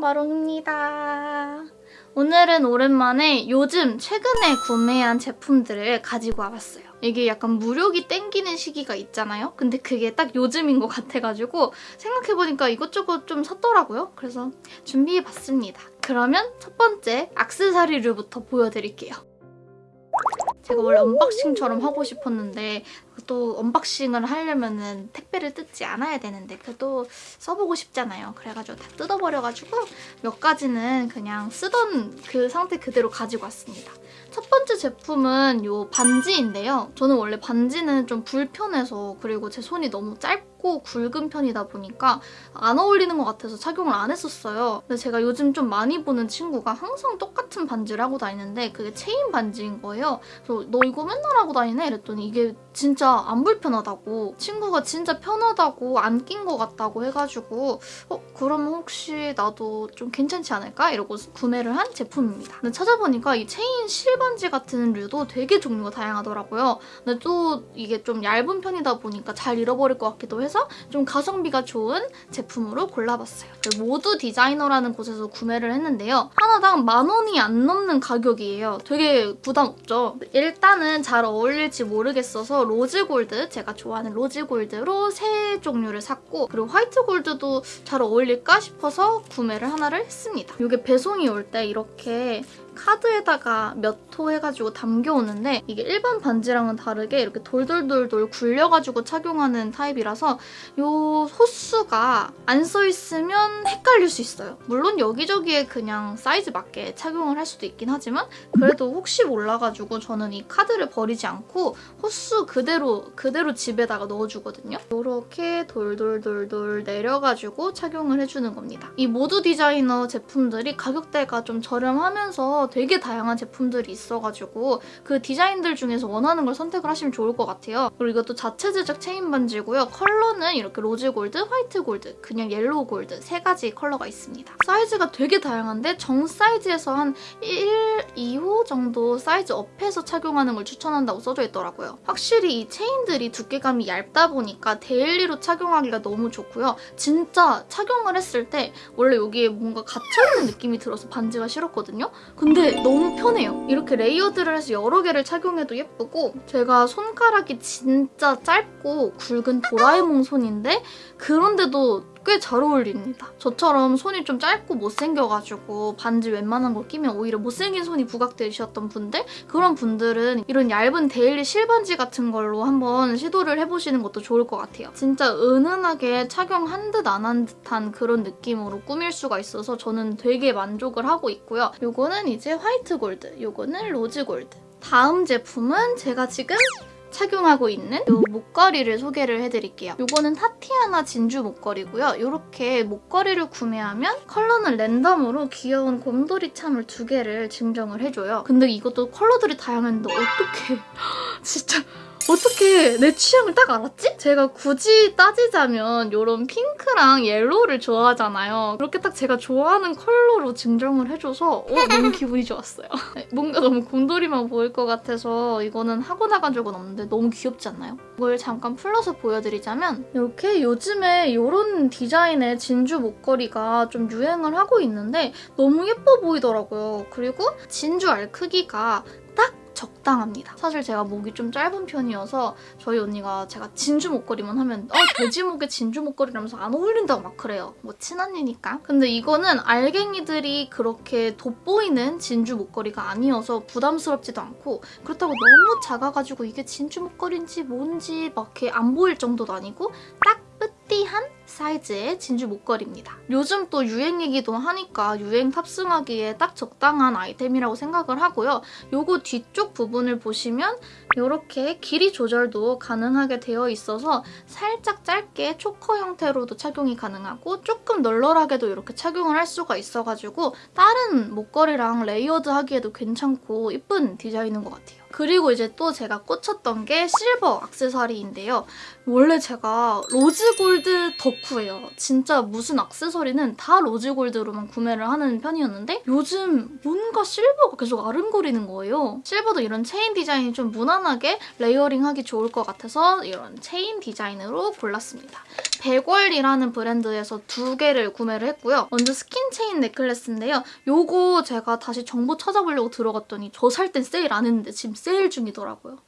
마롱입니다. 오늘은 오랜만에 요즘 최근에 구매한 제품들을 가지고 와봤어요. 이게 약간 물욕이 땡기는 시기가 있잖아요? 근데 그게 딱 요즘인 것 같아가지고 생각해보니까 이것저것 좀 샀더라고요. 그래서 준비해봤습니다. 그러면 첫 번째 악세사리류부터 보여드릴게요. 제가 원래 unboxing처럼 하고 싶었는데 또 unboxing을 하려면 택배를 뜯지 않아야 되는데 그래도 써보고 싶잖아요. 그래가지고 다 뜯어버려가지고 몇 가지는 그냥 쓰던 그 상태 그대로 가지고 왔습니다. 첫 번째 제품은 이 반지인데요. 저는 원래 반지는 좀 불편해서 그리고 제 손이 너무 짧고 굵은 편이다 보니까 안 어울리는 것 같아서 착용을 안 했었어요. 근데 제가 요즘 좀 많이 보는 친구가 항상 똑같은 반지를 하고 다니는데 그게 체인 반지인 거예요. 그래서 너 이거 맨날 하고 다니네? 이랬더니 이게 진짜 안 불편하다고 친구가 진짜 편하다고 안 낀 것 같다고 해가지고 어 그러면 혹시 나도 좀 괜찮지 않을까? 이러고 구매를 한 제품입니다. 근데 찾아보니까 이 체인 실반지 같은 류도 되게 종류가 다양하더라고요. 근데 또 이게 좀 얇은 편이다 보니까 잘 잃어버릴 것 같기도 해서 좀 가성비가 좋은 제품으로 골라봤어요. 모두 디자이너라는 곳에서 구매를 했는데요. 하나당 만 원이 안 넘는 가격이에요. 되게 부담 없죠? 일단은 잘 어울릴지 모르겠어서 rose gold, 제가 좋아하는 rose gold로 세 종류를 샀고 그리고 화이트 골드도 잘 어울릴까 싶어서 구매를 하나를 했습니다. 이게 배송이 올 때 이렇게 카드에다가 몇 호 해가지고 담겨오는데 이게 일반 반지랑은 다르게 이렇게 돌돌돌돌 굴려가지고 착용하는 타입이라서 이 호수가 안 써있으면 헷갈릴 수 있어요. 물론 여기저기에 그냥 사이즈 맞게 착용을 할 수도 있긴 하지만 그래도 혹시 몰라가지고 저는 이 카드를 버리지 않고 호수 그대로 그대로 집에다가 넣어주거든요. 이렇게 돌돌돌돌 내려가지고 착용을 해주는 겁니다. 이 모두 디자이너 제품들이 가격대가 좀 저렴하면서 되게 다양한 제품들이 있어가지고 그 디자인들 중에서 원하는 걸 선택을 하시면 좋을 것 같아요. 그리고 이것도 자체 제작 체인 반지고요. 컬러는 이렇게 rose gold, 화이트 골드, 그냥 yellow 골드 세 가지 컬러가 있습니다. 사이즈가 되게 다양한데 정 사이즈에서 한 1, 2호 정도 사이즈 up해서 착용하는 걸 추천한다고 써져 있더라고요. 확실히 이 체인들이 두께감이 얇다 보니까 daily로 착용하기가 너무 좋고요. 진짜 착용을 했을 때 원래 여기에 뭔가 갇혀있는 느낌이 들어서 반지가 싫었거든요. 근데 근데 너무 편해요. 이렇게 layered를 해서 여러 개를 착용해도 예쁘고 제가 손가락이 진짜 짧고 굵은 도라에몽 손인데 그런데도 꽤 잘 어울립니다. 저처럼 손이 좀 짧고 못생겨가지고 반지 웬만한 거 끼면 오히려 못생긴 손이 부각되셨던 분들 그런 분들은 이런 얇은 daily 실반지 같은 걸로 한번 시도를 해보시는 것도 좋을 것 같아요. 진짜 은은하게 착용한 듯 안 한 듯한 그런 느낌으로 꾸밀 수가 있어서 저는 되게 만족을 하고 있고요. 요거는 이제 화이트 골드, 요거는 rose gold. 다음 제품은 제가 지금 착용하고 있는 이 목걸이를 소개를 해드릴게요. 이거는 타티아나 진주 목걸이고요. 이렇게 목걸이를 구매하면 컬러는 랜덤으로 귀여운 곰돌이 charm을 두 개를 증정을 해줘요. 근데 이것도 컬러들이 다양한데 어떻게 진짜 어떻게 내 취향을 딱 알았지? 제가 굳이 따지자면 이런 핑크랑 yellow를 좋아하잖아요. 그렇게 딱 제가 좋아하는 컬러로 증정을 해줘서 어, 너무 기분이 좋았어요. 네, 뭔가 너무 곰돌이만 보일 것 같아서 이거는 하고 나간 적은 없는데 너무 귀엽지 않나요? 이걸 잠깐 풀러서 보여드리자면 이렇게 요즘에 이런 디자인의 진주 목걸이가 좀 유행을 하고 있는데 너무 예뻐 보이더라고요. 그리고 진주 알 크기가 적당합니다. 사실 제가 목이 좀 짧은 편이어서 저희 언니가 제가 진주 목걸이만 하면 어 돼지 목에 진주 목걸이라면서 안 어울린다고 막 그래요. 뭐 친언니니까. 근데 이거는 알갱이들이 그렇게 돋보이는 진주 목걸이가 아니어서 부담스럽지도 않고 그렇다고 너무 작아가지고 이게 진주 목걸이인지 뭔지 막 이렇게 안 보일 정도도 아니고 딱 petit한 사이즈의 진주 목걸이입니다. 요즘 또 유행이기도 하니까 유행 탑승하기에 딱 적당한 아이템이라고 생각을 하고요. 요거 뒤쪽 부분을 보시면 이렇게 길이 조절도 가능하게 되어 있어서 살짝 짧게 초커 형태로도 착용이 가능하고 조금 널널하게도 이렇게 착용을 할 수가 있어가지고 다른 목걸이랑 layered 하기에도 괜찮고 이쁜 디자인인 것 같아요. 그리고 이제 또 제가 꽂혔던 게 실버 악세사리인데요. 원래 제가 rose gold 덕후예요. 진짜 무슨 액세서리는 다 rose gold로만 구매를 하는 편이었는데 요즘 뭔가 실버가 계속 아른거리는 거예요. 실버도 이런 체인 디자인이 좀 무난하게 layering하기 좋을 것 같아서 이런 체인 디자인으로 골랐습니다. 백월이라는 브랜드에서 두 개를 구매를 했고요. 먼저 skin chain necklace인데요. 요거 제가 다시 정보 찾아보려고 들어갔더니 저 살 땐 세일 안 했는데 지금 세일 중이더라고요.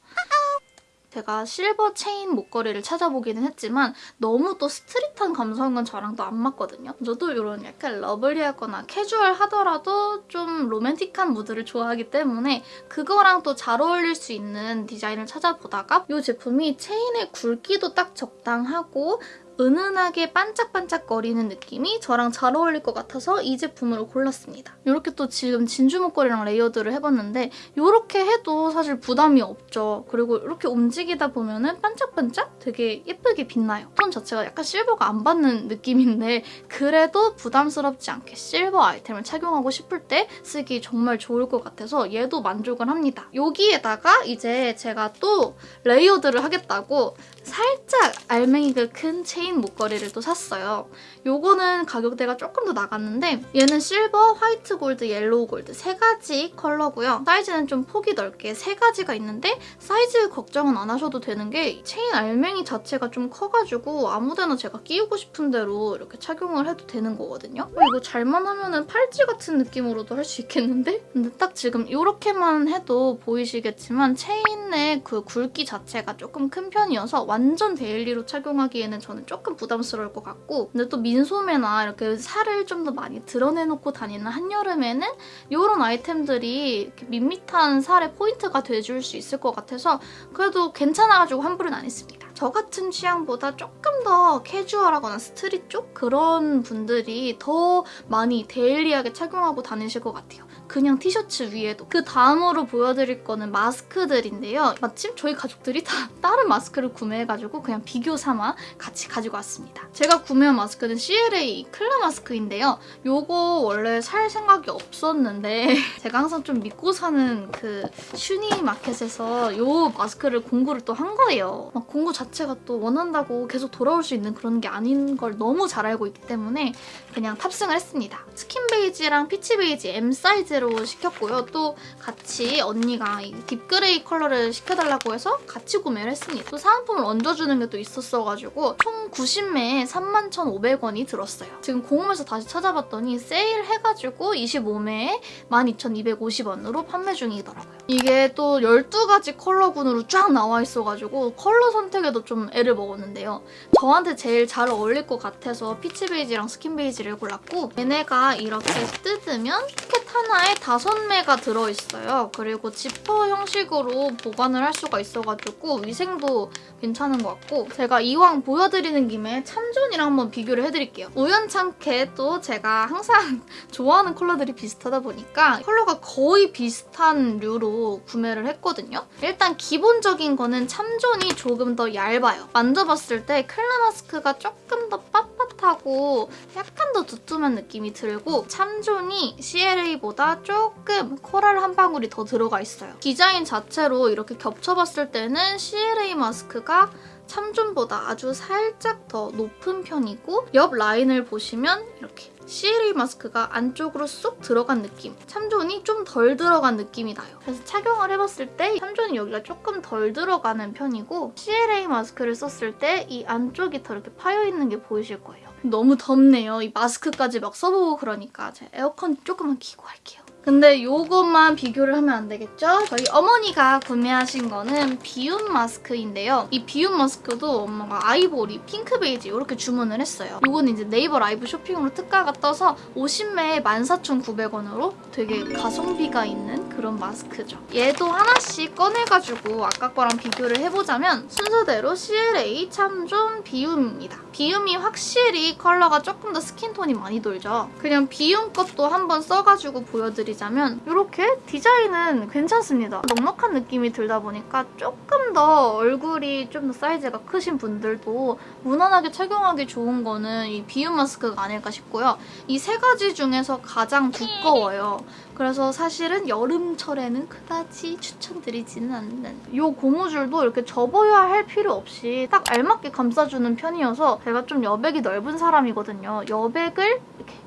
제가 실버 체인 목걸이를 찾아보기는 했지만 너무 또 street한 감성은 저랑 또 안 맞거든요. 저도 이런 약간 lovely하거나 캐주얼하더라도 좀 로맨틱한 무드를 좋아하기 때문에 그거랑 또 잘 어울릴 수 있는 디자인을 찾아보다가 이 제품이 체인의 굵기도 딱 적당하고 은은하게 반짝반짝거리는 느낌이 저랑 잘 어울릴 것 같아서 이 제품으로 골랐습니다. 이렇게 또 지금 진주 목걸이랑 layered를 해봤는데 이렇게 해도 사실 부담이 없죠. 그리고 이렇게 움직이다 보면은 반짝반짝 되게 예쁘게 빛나요. 톤 자체가 약간 실버가 안 받는 느낌인데 그래도 부담스럽지 않게 실버 아이템을 착용하고 싶을 때 쓰기 정말 좋을 것 같아서 얘도 만족을 합니다. 여기에다가 이제 제가 또 layered를 하겠다고 살짝 알맹이가 큰 체인 목걸이를 또 샀어요. 요거는 가격대가 조금 더 나갔는데 얘는 실버, 화이트 골드, yellow gold 세 가지 컬러고요. 사이즈는 좀 폭이 넓게 세 가지가 있는데 사이즈 걱정은 안 하셔도 되는 게 체인 알맹이 자체가 좀 커가지고 아무데나 제가 끼우고 싶은 대로 이렇게 착용을 해도 되는 거거든요. 이거 잘만 하면 팔찌 같은 느낌으로도 할 수 있겠는데? 근데 딱 지금 이렇게만 해도 보이시겠지만 체인의 그 굵기 자체가 조금 큰 편이어서 완전 daily로 착용하기에는 저는 조금 부담스러울 것 같고 근데 또 민소매나 이렇게 살을 좀 더 많이 드러내놓고 다니는 한여름에는 이런 아이템들이 밋밋한 살에 포인트가 돼줄 수 있을 것 같아서 그래도 괜찮아가지고 환불은 안 했습니다. 저 같은 취향보다 조금 더 캐주얼하거나 street 쪽 그런 분들이 더 많이 daily하게 착용하고 다니실 것 같아요. 그냥 티셔츠 위에도. 그 다음으로 보여드릴 거는 마스크들인데요. 마침 저희 가족들이 다 다른 마스크를 구매해가지고 그냥 비교 삼아 같이 가지고 왔습니다. 제가 구매한 마스크는 CLA 클라 마스크인데요. 요거 원래 살 생각이 없었는데 제가 항상 좀 믿고 사는 그 슈니 마켓에서 요 마스크를 공구를 또 한 거예요. 막 공구 자체가 또 원한다고 계속 돌아올 수 있는 그런 게 아닌 걸 너무 잘 알고 있기 때문에 그냥 탑승을 했습니다. 스킨 베이지랑 peach 베이지 M 사이즈로 시켰고요. 또 같이 언니가 이 deep gray 컬러를 시켜달라고 해서 같이 구매를 했습니다. 또 사은품을 얹어주는 게 또 있었어가지고 총 90매에 31,500원이 들었어요. 지금 공홈에서 다시 찾아봤더니 세일해가지고 25매에 12,250원으로 판매 중이더라고요. 이게 또 12가지 컬러군으로 쫙 나와 있어가지고 컬러 선택에도 좀 애를 먹었는데요. 저한테 제일 잘 어울릴 것 같아서 peach 베이지랑 스킨 베이지를 골랐고 얘네가 이렇게 뜯으면 포켓 하나에 5매가 들어있어요. 그리고 지퍼 형식으로 보관을 할 수가 있어가지고 위생도 괜찮은 것 같고 제가 이왕 보여드리는 김에 참존이랑 한번 비교를 해드릴게요. 우연찮게 또 제가 항상 좋아하는 컬러들이 비슷하다 보니까 컬러가 거의 비슷한 류로 구매를 했거든요. 일단 기본적인 거는 참존이 조금 더 얇아요. 만져봤을 때 클라 마스크가 조금 더 빳빳하고 약간 더 두툼한 느낌이 들고 참존이 CLA보다 조금 코랄 한 방울이 더 들어가 있어요. 디자인 자체로 이렇게 겹쳐봤을 때는 CLA 마스크가 참존보다 아주 살짝 더 높은 편이고 옆 라인을 보시면 이렇게 CLA 마스크가 안쪽으로 쏙 들어간 느낌 참존이 좀 덜 들어간 느낌이 나요. 그래서 착용을 해봤을 때 참존이 여기가 조금 덜 들어가는 편이고 CLA 마스크를 썼을 때 이 안쪽이 더 이렇게 파여있는 게 보이실 거예요. 너무 덥네요. 이 마스크까지 막 써보고 그러니까 제가 에어컨 조금만 키고 할게요. 근데 이것만 비교를 하면 안 되겠죠? 저희 어머니가 구매하신 거는 비움 마스크인데요. 이 비움 마스크도 엄마가 아이보리, 핑크 베이지 이렇게 주문을 했어요. 이거는 이제 네이버 라이브 쇼핑으로 특가가 떠서 50매에 14,900원으로 되게 가성비가 있는 그런 마스크죠. 얘도 하나씩 꺼내가지고 아까 거랑 비교를 해보자면 순서대로 CLA 참존 비움입니다. 비움이 확실히 컬러가 조금 더 스킨톤이 많이 돌죠. 그냥 비움 것도 한번 써가지고 보여드리자면 이렇게 디자인은 괜찮습니다. 넉넉한 느낌이 들다 보니까 조금 더 얼굴이 좀 더 사이즈가 크신 분들도 무난하게 착용하기 좋은 거는 이 비움 마스크가 아닐까 싶고요. 이 세 가지 중에서 가장 두꺼워요. 그래서 사실은 여름철에는 그다지 추천드리지는 않는 이 고무줄도 이렇게 접어야 할 필요 없이 딱 알맞게 감싸주는 편이어서 제가 좀 여백이 넓은 사람이거든요. 여백을 이렇게 싹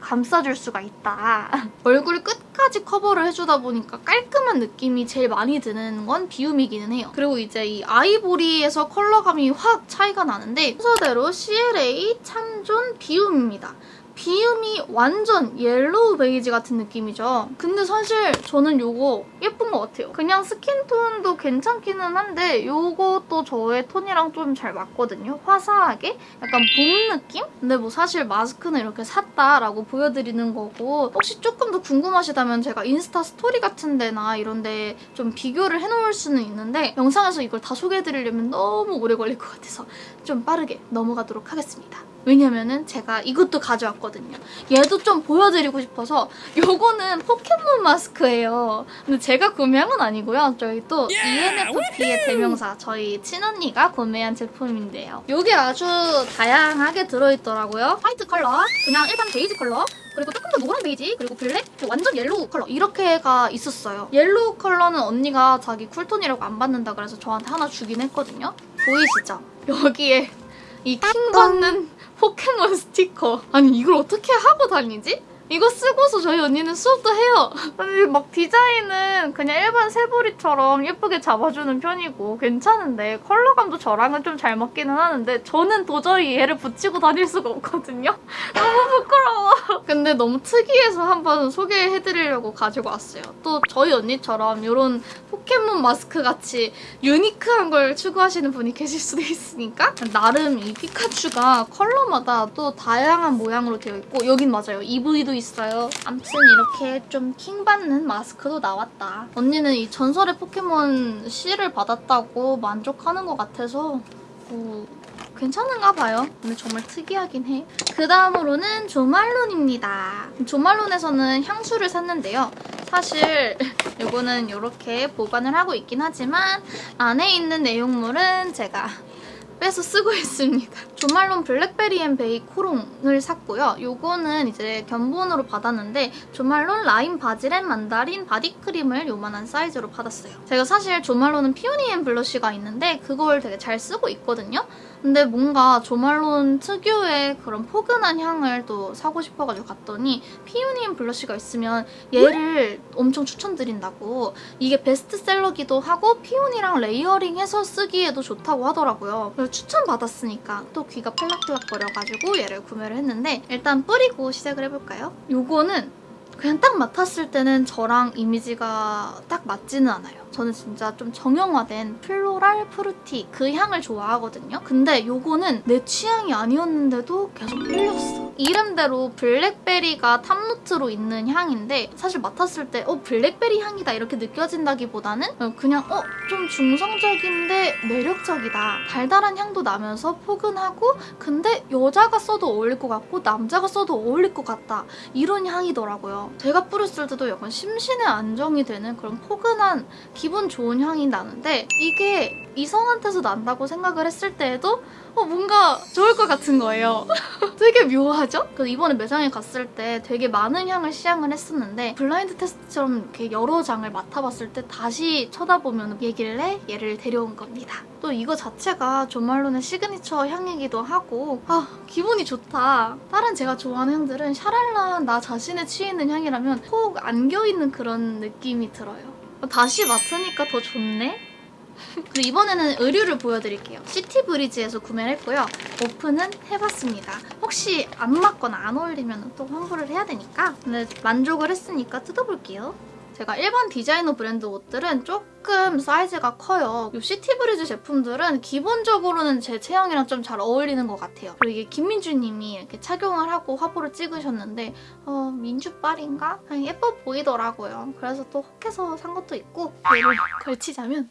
감싸줄 수가 있다. 얼굴 끝까지 커버를 해주다 보니까 깔끔한 느낌이 제일 많이 드는 건 비움이기는 해요. 그리고 이제 이 아이보리에서 컬러감이 확 차이가 나는데 순서대로 CLA 참존 비움입니다. 비움이 완전 yellow 베이지 같은 느낌이죠. 근데 사실 저는 이거 예쁜 것 같아요. 그냥 스킨톤도 괜찮기는 한데 이것도 저의 톤이랑 좀 잘 맞거든요. 화사하게 약간 봄 느낌? 근데 뭐 사실 마스크는 이렇게 샀다라고 보여드리는 거고 혹시 조금 더 궁금하시다면 제가 인스타 스토리 같은 데나 이런 데 좀 비교를 해놓을 수는 있는데 영상에서 이걸 다 소개해드리려면 너무 오래 걸릴 것 같아서 좀 빠르게 넘어가도록 하겠습니다. 왜냐면은 제가 이것도 가져왔거든요. 얘도 좀 보여드리고 싶어서 요거는 포켓몬 마스크예요. 근데 제가 구매한 건 아니고요. 저희 또 ENFP의 대명사 저희 친언니가 구매한 제품인데요. 요게 아주 다양하게 들어있더라고요. 화이트 컬러, 그냥 일반 베이지 컬러, 그리고 조금 더 노란 베이지, 그리고 블랙, 완전 yellow 컬러 이렇게가 있었어요. yellow 컬러는 언니가 자기 쿨톤이라고 안 받는다 그래서 저한테 하나 주긴 했거든요. 보이시죠? 여기에 이 킹 받는 포켓몬 스티커. 아니 이걸 어떻게 하고 다니지? 이거 쓰고서 저희 언니는 수업도 해요. 아니 막 디자인은 그냥 일반 새부리처럼 예쁘게 잡아주는 편이고 괜찮은데 컬러감도 저랑은 좀 잘 맞기는 하는데 저는 도저히 얘를 붙이고 다닐 수가 없거든요. 너무 부끄러워. 근데 너무 특이해서 한번 소개해드리려고 가지고 왔어요. 또 저희 언니처럼 이런 포켓몬 마스크 같이 유니크한 걸 추구하시는 분이 계실 수도 있으니까 나름 이 피카츄가 컬러마다 또 다양한 모양으로 되어 있고 여긴 맞아요. EV도 있어요. 암튼 이렇게 좀 킹받는 마스크도 나왔다. 언니는 이 전설의 포켓몬 C를 받았다고 만족하는 것 같아서 뭐 괜찮은가 봐요. 근데 정말 특이하긴 해. 그 다음으로는 조말론입니다. 조말론에서는 향수를 샀는데요. 사실 이거는 이렇게 보관을 하고 있긴 하지만 안에 있는 내용물은 제가 빼서 쓰고 있습니다. 조말론 블랙베리 앤 베이 코롱을 샀고요. 요거는 이제 견본으로 받았는데 조말론 라임 바질 앤 만다린 바디크림을 요만한 사이즈로 받았어요. 제가 사실 조말론은 피오니 앤 블러쉬가 있는데 그걸 되게 잘 쓰고 있거든요. 근데 뭔가 조말론 특유의 그런 포근한 향을 또 사고 싶어가지고 갔더니 피오니 앤 블러쉬가 있으면 얘를 엄청 추천드린다고 이게 베스트셀러기도 하고 피오니랑 layering해서 쓰기에도 좋다고 하더라고요. 그래서 추천받았으니까 또 귀가 팔락팔락거려가지고 얘를 구매를 했는데 일단 뿌리고 시작을 해볼까요? 요거는 그냥 딱 맡았을 때는 저랑 이미지가 딱 맞지는 않아요. 저는 진짜 좀 정형화된 floral fruity 그 향을 좋아하거든요. 근데 요거는 내 취향이 아니었는데도 계속 끌렸어. 이름대로 블랙베리가 top note로 있는 향인데 사실 맡았을 때 어 블랙베리 향이다 이렇게 느껴진다기보다는 그냥 어 좀 중성적인데 매력적이다. 달달한 향도 나면서 포근하고 근데 여자가 써도 어울릴 것 같고 남자가 써도 어울릴 것 같다. 이런 향이더라고요. 제가 뿌렸을 때도 약간 심신의 안정이 되는 그런 포근한 기분 좋은 향이 나는데 이게 이성한테서 난다고 생각을 했을 때에도 어, 뭔가 좋을 것 같은 거예요. 되게 묘하죠? 그래서 이번에 매장에 갔을 때 되게 많은 향을 시향을 했었는데 블라인드 테스트처럼 이렇게 여러 장을 맡아봤을 때 다시 쳐다보면 해 얘를 데려온 겁니다. 또 이거 자체가 조말론의 시그니처 향이기도 하고 아 기분이 좋다. 다른 제가 좋아하는 향들은 샤랄라 나 자신에 취해있는 향이라면 꼭 안겨있는 그런 느낌이 들어요. 다시 맡으니까 더 좋네? 그리고 이번에는 의류를 보여드릴게요. 시티브리즈에서 구매를 했고요. 오픈은 해봤습니다. 혹시 안 맞거나 안 어울리면 또 환불을 해야 되니까 근데 만족을 했으니까 뜯어볼게요. 제가 일반 디자이너 브랜드 옷들은 조금 사이즈가 커요. 이 시티브리즈 제품들은 기본적으로는 제 체형이랑 좀 잘 어울리는 것 같아요. 그리고 이게 김민주님이 이렇게 착용을 하고 화보를 찍으셨는데 어, 민주빨인가? 예뻐 보이더라고요. 그래서 또 혹해서 산 것도 있고 얘를 걸치자면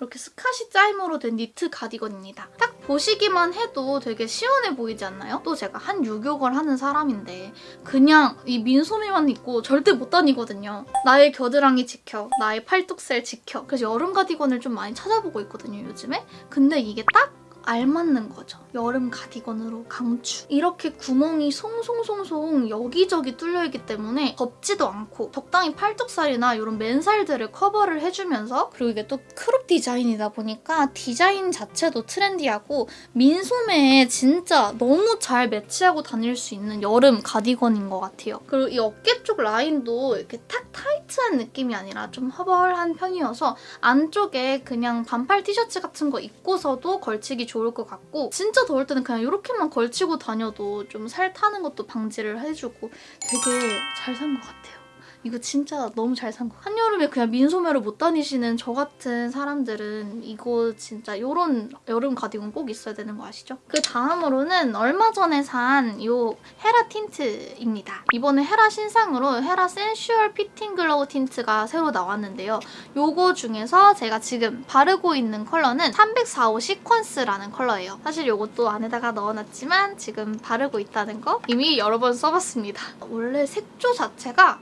이렇게 스카시 짜임으로 된 니트 가디건입니다. 딱 보시기만 해도 되게 시원해 보이지 않나요? 또 제가 한 유교걸 하는 사람인데 그냥 이 민소매만 입고 절대 못 다니거든요. 나의 겨드랑이 지켜, 나의 팔뚝살 지켜. 그래서 여름 가디건을 좀 많이 찾아보고 있거든요, 요즘에. 근데 이게 딱 알맞는 거죠. 여름 가디건으로 강추. 이렇게 구멍이 송송송송 여기저기 뚫려있기 때문에 덥지도 않고 적당히 팔뚝살이나 이런 맨살들을 커버를 해주면서 그리고 이게 또 크롭 디자인이다 보니까 디자인 자체도 트렌디하고 민소매에 진짜 너무 잘 매치하고 다닐 수 있는 여름 가디건인 것 같아요. 그리고 이 어깨 쪽 라인도 이렇게 탁 타이트한 느낌이 아니라 좀 허벌한 편이어서 안쪽에 그냥 반팔 티셔츠 같은 거 입고서도 걸치기 좋을 것 같고 진짜 더울 때는 그냥 이렇게만 걸치고 다녀도 좀 살 타는 것도 방지를 해주고 되게 잘 산 것 같아요. 이거 진짜 너무 잘 산 거. 한여름에 그냥 민소매로 못 다니시는 저 같은 사람들은 이거 진짜 이런 여름 가디건 꼭 있어야 되는 거 아시죠? 그 다음으로는 얼마 전에 산 이 헤라 틴트입니다. 이번에 헤라 신상으로 헤라 센슈얼 피팅 글로우 틴트가 새로 나왔는데요. 요거 중에서 제가 지금 바르고 있는 컬러는 345 시퀀스라는 컬러예요. 사실 요것도 안에다가 넣어놨지만 지금 바르고 있다는 거 이미 여러 번 써봤습니다. 원래 색조 자체가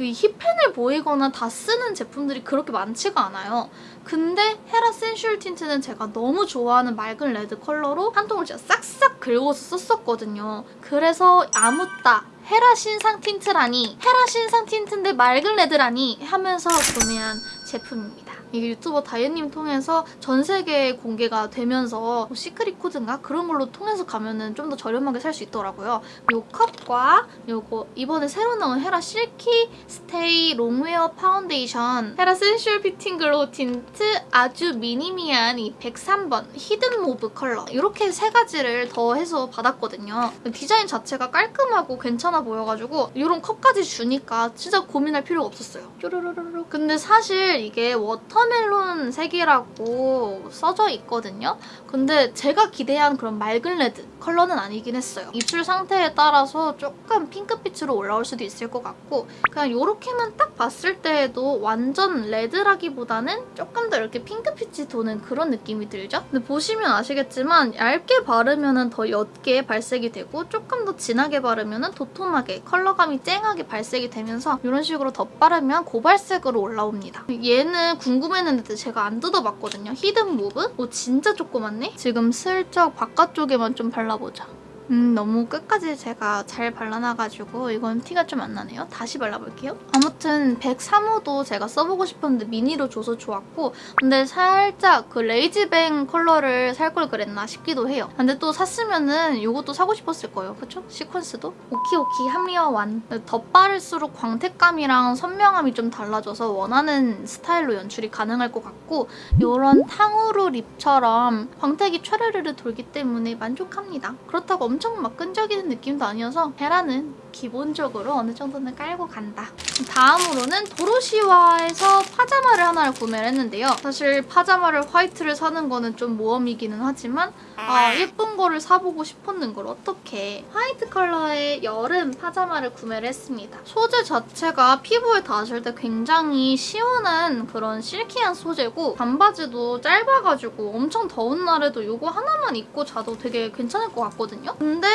그 hit pan을 보이거나 다 쓰는 제품들이 그렇게 많지가 않아요. 근데 헤라 센슈얼 틴트는 제가 너무 좋아하는 맑은 레드 컬러로 한 통을 진짜 싹싹 긁어서 썼었거든요. 그래서 아묻따 헤라 신상 틴트라니 헤라 신상 틴트인데 맑은 레드라니 하면서 구매한 제품입니다. 이게 유튜버 다이앤님 통해서 전 세계에 공개가 되면서 뭐 secret code인가 그런 걸로 통해서 가면은 좀 더 저렴하게 살 수 있더라고요. 이 컵과 요거 이번에 새로 나온 헤라 실키 스테이 롱웨어 파운데이션 헤라 센슈얼 피팅 글로우 틴트 아주 미니미한 이 103번 히든 모브 컬러 이렇게 세 가지를 더해서 받았거든요. 디자인 자체가 깔끔하고 괜찮아 보여가지고 이런 컵까지 주니까 진짜 고민할 필요가 없었어요. 뾰로로로로 근데 사실 이게 watermelon 색이라고 써져 있거든요. 근데 제가 기대한 그런 맑은 레드 컬러는 아니긴 했어요. 입술 상태에 따라서 조금 핑크빛으로 올라올 수도 있을 것 같고 그냥 이렇게만 딱 봤을 때에도 완전 레드라기보다는 조금 더 이렇게 핑크빛이 도는 그런 느낌이 들죠? 근데 보시면 아시겠지만 얇게 바르면 더 옅게 발색이 되고 조금 더 진하게 바르면 도톰하게 컬러감이 쨍하게 발색이 되면서 이런 식으로 덧바르면 고발색으로 올라옵니다. 얘는 궁금 했는데 제가 안 뜯어봤거든요. 히든 모브? 오 진짜 조그맣네? 지금 슬쩍 바깥쪽에만 좀 발라보자. 음 너무 끝까지 제가 잘 발라놔가지고 이건 티가 좀 안 나네요. 다시 발라볼게요. 아무튼 103호도 제가 써보고 싶었는데 미니로 줘서 좋았고 근데 살짝 그 레이지뱅 컬러를 살 걸 그랬나 싶기도 해요. 근데 또 샀으면은 이것도 사고 싶었을 거예요. 그쵸? 시퀀스도? 오키오키 합리화 완. 덧바를수록 광택감이랑 선명함이 좀 달라져서 원하는 스타일로 연출이 가능할 것 같고 이런 탕후루 립처럼 광택이 촤르르르 돌기 때문에 만족합니다. 그렇다고 엄청 막 끈적이는 느낌도 아니어서 헤라는 기본적으로 어느 정도는 깔고 간다. 다음으로는 도로시와에서 파자마를 하나를 구매를 했는데요. 사실 파자마를 화이트를 사는 거는 좀 모험이기는 하지만 아 예쁜 거를 사보고 싶었는 걸 어떻게 화이트 컬러의 여름 파자마를 구매를 했습니다. 소재 자체가 피부에 닿았을 때 굉장히 시원한 그런 실키한 소재고 반바지도 짧아가지고 엄청 더운 날에도 이거 하나만 입고 자도 되게 괜찮을 것 같거든요. 근데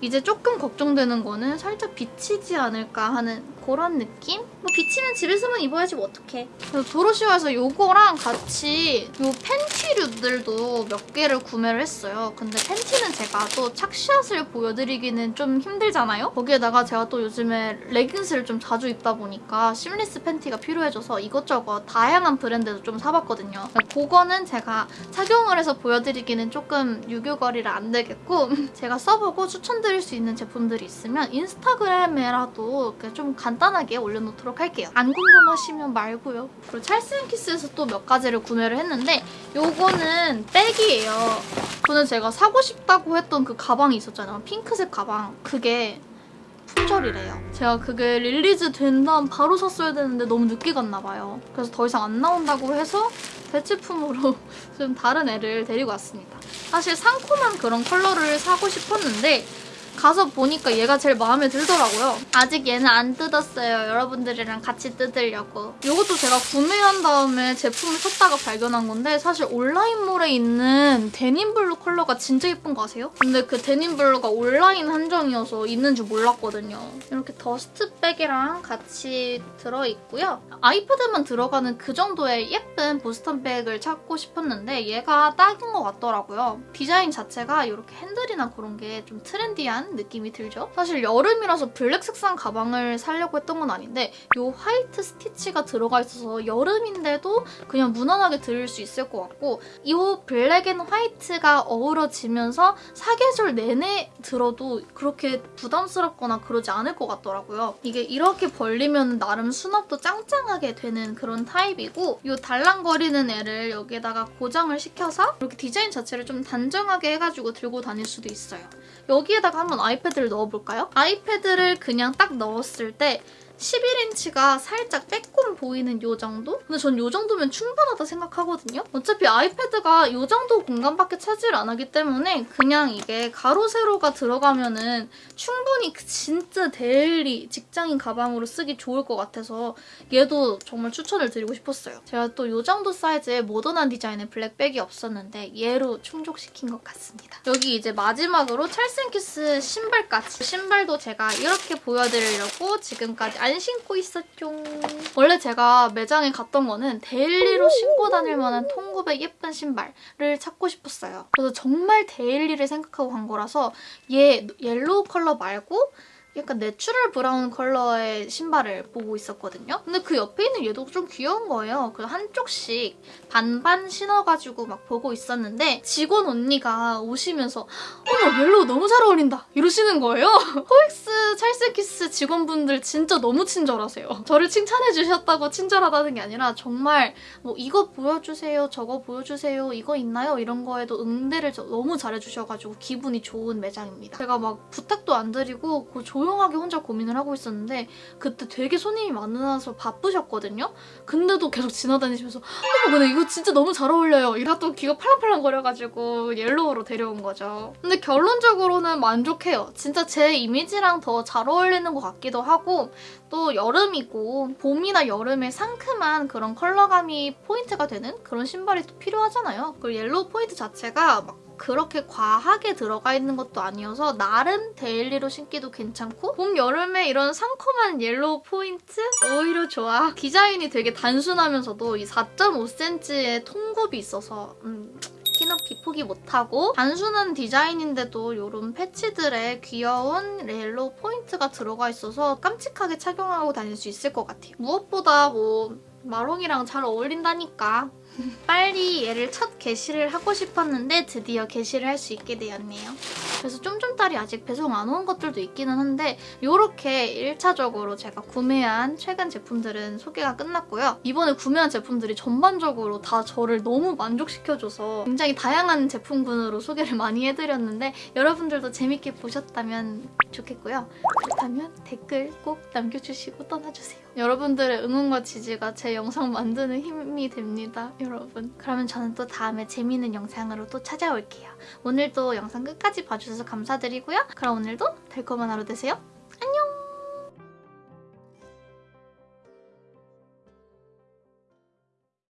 이제 조금 걱정되는 거는 살짝 비치지 않을까 하는 그런 느낌? 뭐 비치면 집에서만 입어야지 뭐 어떡해. 도로시오에서 이거랑 같이 이 팬티류들도 몇 개를 구매를 했어요. 근데 팬티는 제가 또 착샷을 보여드리기는 좀 힘들잖아요? 거기에다가 제가 또 요즘에 레깅스를 좀 자주 입다 보니까 seamless 팬티가 필요해져서 이것저것 다양한 브랜드도 좀 사봤거든요. 그거는 제가 착용을 해서 보여드리기는 조금 유교걸이라 안 되겠고 제가 써보고 추천 드릴 수 있는 제품들이 있으면 인스타그램에라도 좀 간단하게 올려놓도록 할게요. 안 궁금하시면 말고요. 그리고 찰스 앤 키스에서 또 몇 가지를 구매를 했는데 요거는 백이에요. 저는 제가 사고 싶다고 했던 그 가방이 있었잖아요. 핑크색 가방. 그게 품절이래요. 제가 그게 release 된 다음 바로 샀어야 되는데 너무 늦게 갔나 봐요. 그래서 더 이상 안 나온다고 해서 대체품으로 좀 다른 애를 데리고 왔습니다. 사실 상콤한 그런 컬러를 사고 싶었는데 가서 보니까 얘가 제일 마음에 들더라고요. 아직 얘는 안 뜯었어요. 여러분들이랑 같이 뜯으려고. 이것도 제가 구매한 다음에 제품을 샀다가 발견한 건데 사실 온라인몰에 있는 denim blue 컬러가 진짜 예쁜 거 아세요? 근데 그 denim blue가 온라인 한정이어서 있는 줄 몰랐거든요. 이렇게 dust bag이랑 같이 들어있고요. 아이패드만 들어가는 그 정도의 예쁜 보스턴백을 찾고 싶었는데 얘가 딱인 것 같더라고요. 디자인 자체가 이렇게 핸들이나 그런 게 좀 트렌디한 느낌이 들죠? 사실 여름이라서 블랙 색상 가방을 사려고 했던 건 아닌데 이 white stitch가 들어가 있어서 여름인데도 그냥 무난하게 들을 수 있을 것 같고 이 black and white가 어우러지면서 사계절 내내 들어도 그렇게 부담스럽거나 그러지 않을 것 같더라고요. 이게 이렇게 벌리면 나름 수납도 짱짱하게 되는 그런 타입이고 이 달랑거리는 애를 여기에다가 고정을 시켜서 이렇게 디자인 자체를 좀 단정하게 해가지고 들고 다닐 수도 있어요. 여기에다가 한번 아이패드를 넣어볼까요? 아이패드를 그냥 딱 넣었을 때 11인치가 살짝 빼꼼 보이는 요 정도? 근데 전 요 정도면 충분하다 생각하거든요? 어차피 아이패드가 요 정도 공간밖에 차지를 안 하기 때문에 그냥 이게 가로, 세로가 들어가면 은 충분히 그 진짜 daily 직장인 가방으로 쓰기 좋을 것 같아서 얘도 정말 추천을 드리고 싶었어요. 제가 또 요 정도 사이즈의 모던한 디자인의 black bag이 없었는데 얘로 충족시킨 것 같습니다. 여기 이제 마지막으로 찰스앤키스 신발까지. 신발도 제가 이렇게 보여드리려고 지금까지 안 신고 있었죠. 원래 제가 매장에 갔던 거는 daily로 신고 다닐 만한 통굽의 예쁜 신발을 찾고 싶었어요. 그래서 정말 daily를 생각하고 간 거라서 얘 yellow 컬러 말고 약간 natural brown 컬러의 신발을 보고 있었거든요. 근데 그 옆에 있는 얘도 좀 귀여운 거예요. 그 한쪽씩 반반 신어가지고 막 보고 있었는데 직원 언니가 오시면서 어머 yellow 너무 잘 어울린다 이러시는 거예요. 코엑스 찰스앤키스 직원분들 진짜 너무 친절하세요. 저를 칭찬해 주셨다고 친절하다는 게 아니라 정말 뭐 이거 보여주세요 저거 보여주세요 이거 있나요? 이런 거에도 응대를 저- 너무 잘해주셔가지고 기분이 좋은 매장입니다. 제가 막 부탁도 안 드리고 그 조 용하게 혼자 고민을 하고 있었는데 그때 되게 손님이 많아서 바쁘셨거든요. 근데도 계속 지나다니시면서 어머 근데 이거 진짜 너무 잘 어울려요. 또 귀가 팔랑팔랑 거려가지고 옐로우로 데려온 거죠. 근데 결론적으로는 만족해요. 진짜 제 이미지랑 더 잘 어울리는 것 같기도 하고 또 여름이고 봄이나 여름에 상큼한 그런 컬러감이 포인트가 되는 그런 신발이 또 필요하잖아요. 그리고 yellow 포인트 자체가 막 그렇게 과하게 들어가 있는 것도 아니어서 나름 daily로 신기도 괜찮고 봄, 여름에 이런 상콤한 yellow 포인트? 오히려 좋아. 디자인이 되게 단순하면서도 이 4.5cm의 통굽이 있어서 음, 키높이 포기 못하고 단순한 디자인인데도 이런 패치들의 귀여운 yellow 포인트가 들어가 있어서 깜찍하게 착용하고 다닐 수 있을 것 같아요. 무엇보다 뭐 마롱이랑 잘 어울린다니까 빨리 얘를 첫 게시를 하고 싶었는데 드디어 게시를 할 수 있게 되었네요. 그래서 쫌쫌딸이 아직 배송 안 온 것들도 있기는 한데 이렇게 1차적으로 제가 구매한 최근 제품들은 소개가 끝났고요. 이번에 구매한 제품들이 전반적으로 다 저를 너무 만족시켜줘서 굉장히 다양한 제품군으로 소개를 많이 해드렸는데 여러분들도 재밌게 보셨다면 좋겠고요. 그렇다면 댓글 꼭 남겨주시고 떠나주세요. 여러분들의 응원과 지지가 제 영상 만드는 힘이 됩니다, 여러분. 그러면 저는 또 다음에 재미있는 영상으로 또 찾아올게요. 오늘도 영상 끝까지 봐주셔서 감사드리고요. 그럼 오늘도 달콤한 하루 되세요.